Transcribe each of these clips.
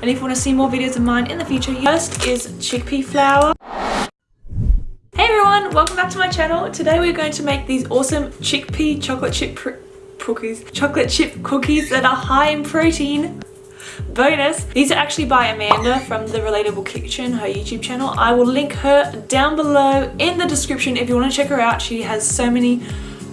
And if you want to see more videos of mine in the future, first is chickpea flour. Hey everyone, welcome back to my channel. Today we're going to make these awesome chickpea chocolate chip cookies, chocolate chip cookies that are high in protein. Bonus, these are actually by Amanda from the Relatable Kitchen, her YouTube channel. I will link her down below in the description if you want to check her out. She has so many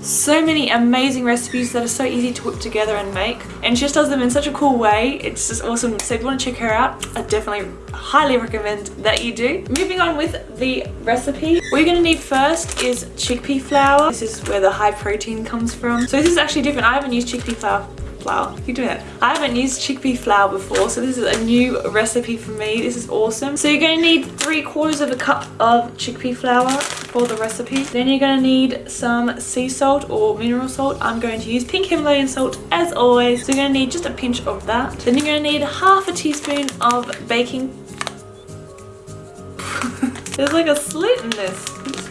so many amazing recipes that are so easy to whip together and make. And she just does them in such a cool way. It's just awesome. So if you want to check her out I definitely highly recommend that you do. Moving on with the recipe what you're going to need first is chickpea flour. This is where the high protein comes from. So this is actually different. I haven't used chickpea flour flour. Keep doing that. I haven't used chickpea flour before, so this is a new recipe for me. This is awesome. So you're going to need three quarters of a cup of chickpea flour for the recipe. Then you're going to need some sea salt or mineral salt. I'm going to use pink Himalayan salt as always. So you're going to need just a pinch of that. Then you're going to need half a teaspoon of baking There's like a slit in this.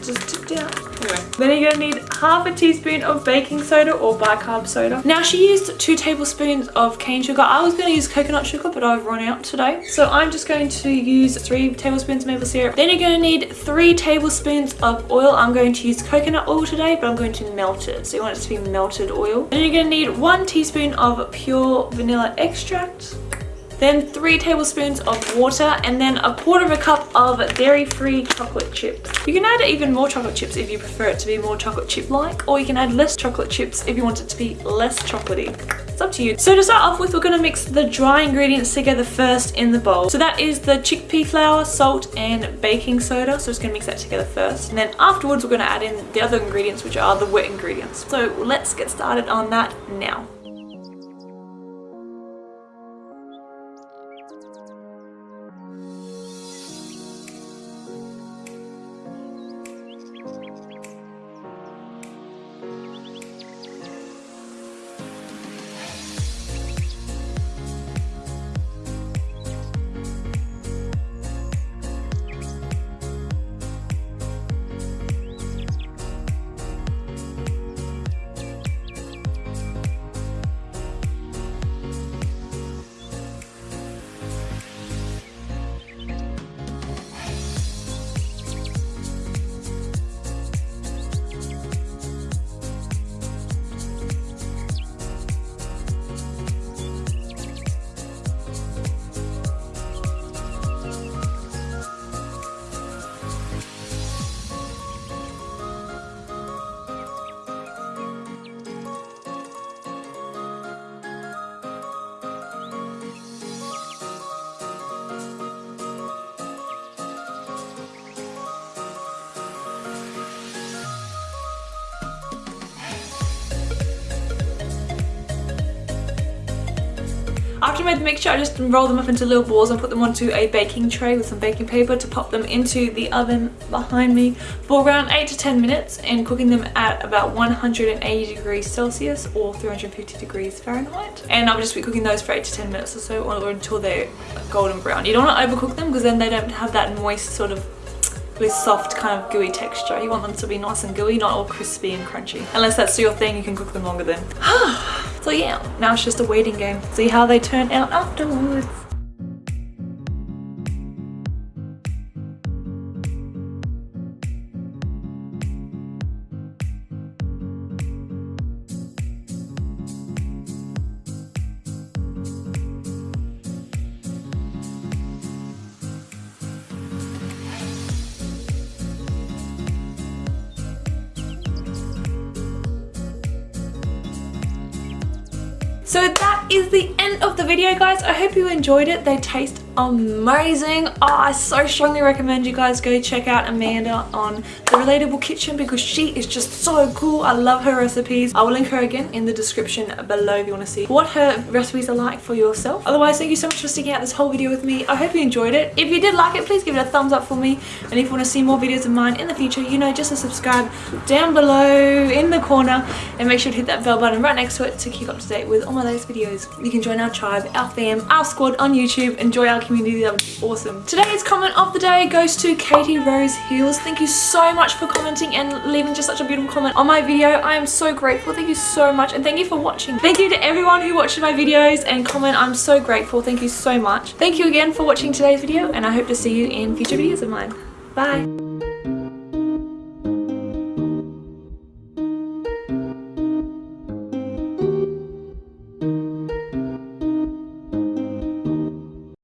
Just tipped out. Anyway, then you're gonna need half a teaspoon of baking soda or bicarb soda. Now she used two tablespoons of cane sugar. I was gonna use coconut sugar, but I've run out today. So I'm just going to use three tablespoons maple syrup. Then you're gonna need three tablespoons of oil. I'm going to use coconut oil today, but I'm going to melt it. So you want it to be melted oil. Then you're gonna need one teaspoon of pure vanilla extract then three tablespoons of water and then a quarter of a cup of dairy-free chocolate chips. You can add even more chocolate chips if you prefer it to be more chocolate chip-like or you can add less chocolate chips if you want it to be less chocolatey. It's up to you. So to start off with, we're going to mix the dry ingredients together first in the bowl. So that is the chickpea flour, salt and baking soda. So just going to mix that together first. And then afterwards, we're going to add in the other ingredients, which are the wet ingredients. So let's get started on that now. After I made the mixture, I just rolled them up into little balls and put them onto a baking tray with some baking paper to pop them into the oven behind me for around 8 to 10 minutes and cooking them at about 180 degrees Celsius or 350 degrees Fahrenheit. And I'll just be cooking those for 8 to 10 minutes or so or until they're golden brown. You don't want to overcook them because then they don't have that moist sort of really soft kind of gooey texture. You want them to be nice and gooey, not all crispy and crunchy. Unless that's your thing, you can cook them longer then. so yeah, now it's just a waiting game. See how they turn out afterwards. So that is the end of the video guys. I hope you enjoyed it. They taste amazing. Oh, I so strongly recommend you guys go check out Amanda on The Relatable Kitchen because she is just so cool. I love her recipes. I will link her again in the description below if you want to see what her recipes are like for yourself. Otherwise, thank you so much for sticking out this whole video with me. I hope you enjoyed it. If you did like it, please give it a thumbs up for me. And if you want to see more videos of mine in the future, you know, just to subscribe down below in the corner and make sure to hit that bell button right next to it to keep up to date with all my latest videos. You can join our tribe, our fam, our squad on YouTube. Enjoy our community. That would be awesome. Today's comment of the day goes to Katie Rose Hills. Thank you so much for commenting and leaving just such a beautiful comment on my video. I am so grateful. Thank you so much and thank you for watching. Thank you to everyone who watched my videos and comment. I'm so grateful. Thank you so much. Thank you again for watching today's video and I hope to see you in future videos of mine. Bye.